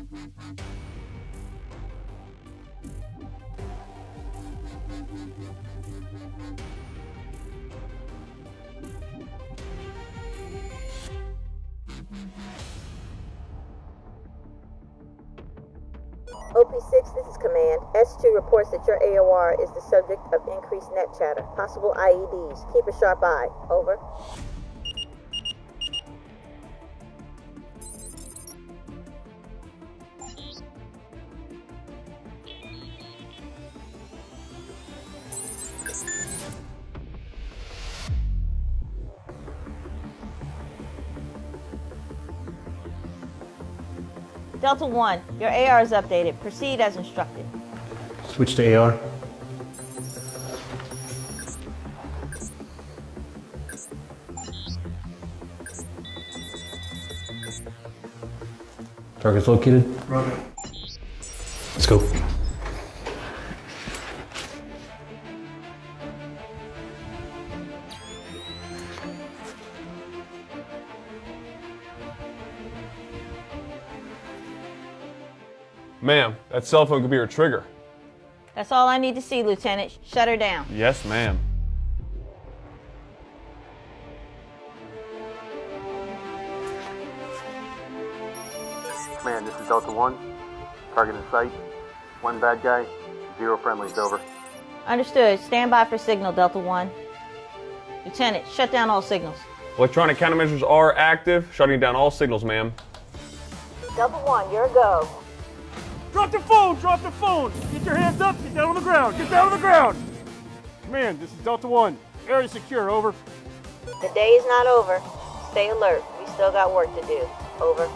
OP6, this is Command. S2 reports that your AOR is the subject of increased net chatter. Possible IEDs. Keep a sharp eye. Over. Delta 1, your AR is updated. Proceed as instructed. Switch to AR. Target's located. Roger. Let's go. Ma'am, that cell phone could be her trigger. That's all I need to see, Lieutenant. Shut her down. Yes, ma'am. Command, this is Delta 1. Target in sight. One bad guy, zero friendlies, over. Understood. Stand by for signal, Delta 1. Lieutenant, shut down all signals. Electronic countermeasures are active, shutting down all signals, ma'am. Delta 1, you're a go. Drop the phone! Drop the phone! Get your hands up! Get down on the ground! Get down on the ground! Command, this is Delta 1. Area secure, over. The day is not over. Stay alert. We still got work to do. Over.